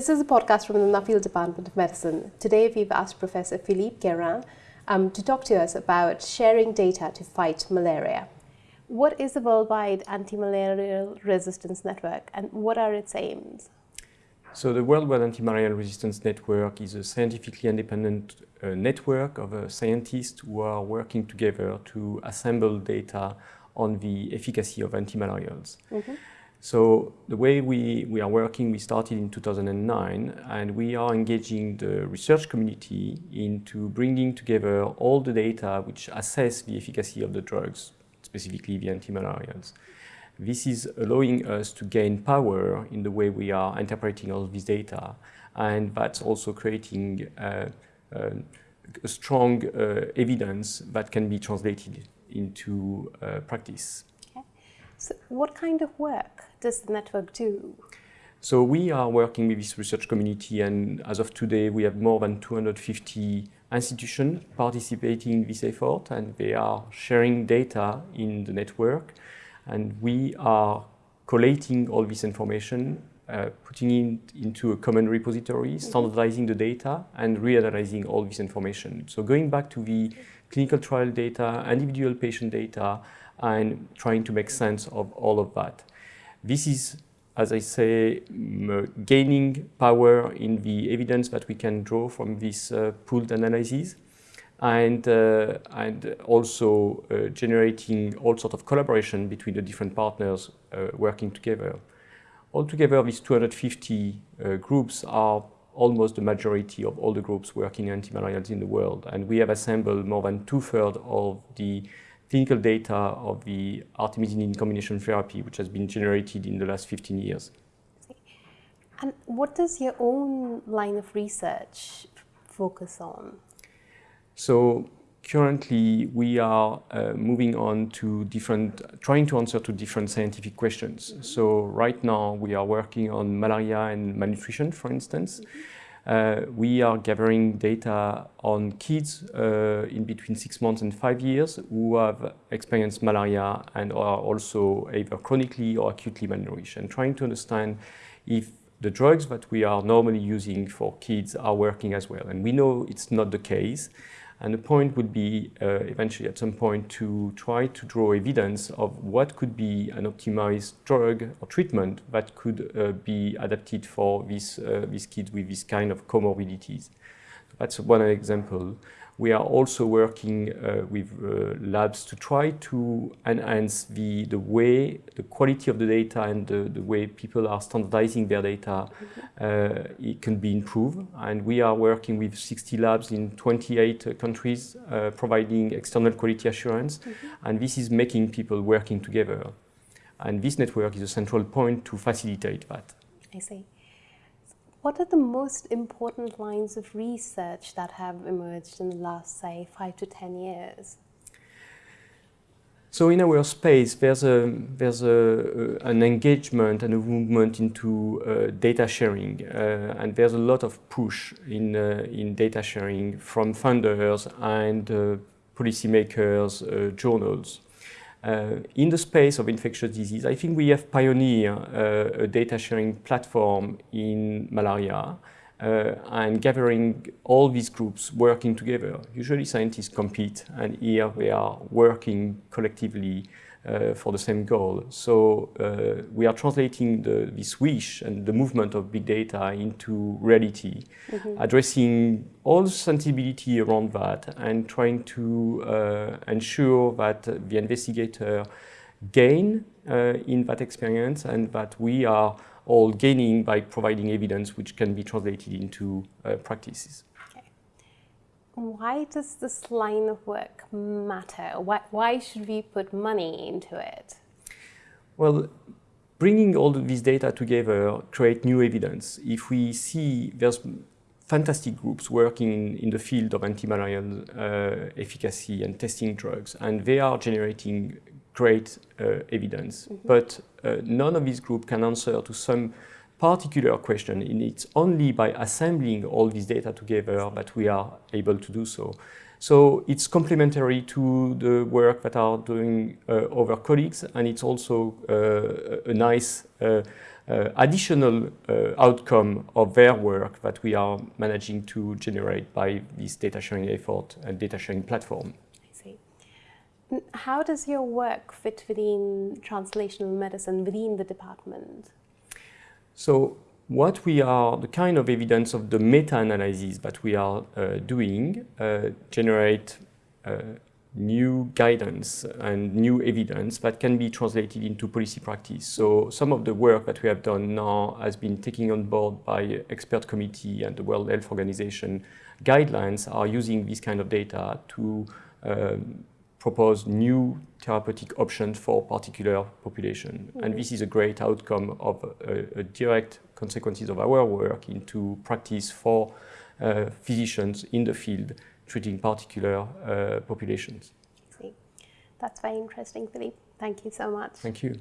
This is a podcast from the Nuffield Department of Medicine. Today we've asked Professor Philippe Guérin um, to talk to us about sharing data to fight malaria. What is the Worldwide Anti-Malarial Resistance Network and what are its aims? So the Worldwide Anti-Malarial Resistance Network is a scientifically independent uh, network of uh, scientists who are working together to assemble data on the efficacy of antimalarials. Mm -hmm. So the way we, we are working, we started in 2009 and we are engaging the research community into bringing together all the data which assess the efficacy of the drugs, specifically the antimalarials. This is allowing us to gain power in the way we are interpreting all this data and that's also creating uh, uh, a strong uh, evidence that can be translated into uh, practice. So what kind of work does the network do? So we are working with this research community and as of today we have more than 250 institutions participating in this effort and they are sharing data in the network and we are collating all this information, uh, putting it into a common repository, mm-hmm. standardizing the data and reanalyzing all this information. So going back to the clinical trial data, individual patient data, and trying to make sense of all of that. This is, as I say, gaining power in the evidence that we can draw from this uh, pooled analysis and, uh, and also uh, generating all sorts of collaboration between the different partners working together. Altogether, these 250 uh, groups are almost the majority of all the groups working anti-malarials in the world. And we have assembled more than two-thirds of the clinical data of the artemisinin combination therapy, which has been generated in the last 15 years. And what does your own line of research focus on? So currently we are uh, moving on to different, trying to answer to different scientific questions. Mm -hmm. So right now we are working on malaria and malnutrition, for instance. Mm -hmm. Uh, we are gathering data on kids uh, in between six months and five years who have experienced malaria and are also either chronically or acutely malnourished and trying to understand if the drugs that we are normally using for kids are working as well. And we know it's not the case. And the point would be uh, eventually at some point to try to draw evidence of what could be an optimized drug or treatment that could uh, be adapted for these, uh, these kids with this kind of comorbidities. That's one example. We are also working uh, with uh, labs to try to enhance the, the way, the quality of the data and the, the way people are standardizing their data uh, it can be improved. And we are working with 60 labs in 28 countries uh, providing external quality assurance. Mm -hmm. And this is making people working together. And this network is a central point to facilitate that. I see. What are the most important lines of research that have emerged in the last, say, five to 10 years? So in our space, there's, a, there's a, an engagement and a movement into uh, data sharing. Uh, and there's a lot of push in, uh, in data sharing from funders and uh, policymakers, uh, journals. Uh, in the space of infectious disease, I think we have pioneered uh, a data sharing platform in malaria uh, and gathering all these groups working together. Usually scientists compete and here we are working collectively uh, for the same goal. So uh, we are translating the, this wish and the movement of big data into reality, mm -hmm. addressing all the sensibility around that and trying to uh, ensure that the investigator gain uh, in that experience and that we are all gaining by providing evidence which can be translated into uh, practices. Why does this line of work matter? Why, why should we put money into it? Well, bringing all these data together create new evidence. If we see there's fantastic groups working in the field of antimalarial uh, efficacy and testing drugs, and they are generating great uh, evidence. Mm -hmm. But uh, none of these groups can answer to some particular question and it's only by assembling all this data together that we are able to do so. So it's complementary to the work that are doing uh, colleagues and it's also uh, a nice uh, uh, additional uh, outcome of their work that we are managing to generate by this data sharing effort and data sharing platform. I see. How does your work fit within translational medicine within the department? So what we are, the kind of evidence of the meta-analysis that we are uh, doing uh, generate uh, new guidance and new evidence that can be translated into policy practice. So some of the work that we have done now has been taken on board by expert committee and the World Health Organization guidelines are using this kind of data to um, propose new therapeutic options for particular population. Mm -hmm. And this is a great outcome of a, a, direct consequences of our work into practice for uh, physicians in the field treating particular uh, populations. That's very interesting, Philippe. Thank you so much. Thank you.